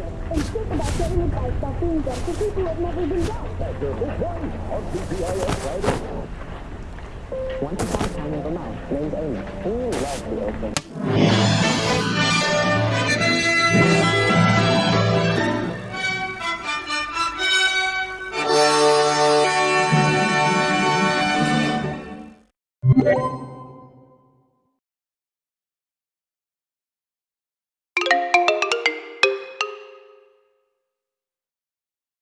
and think about getting advice about being dead for people who have never been dead. Once upon a time in Vermont, named Amy, who loved the. Thank